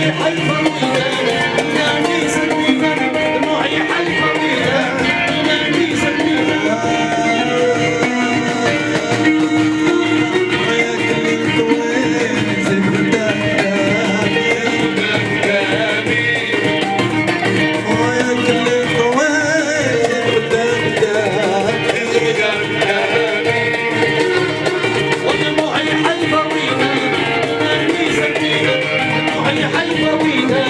Hey. minha vida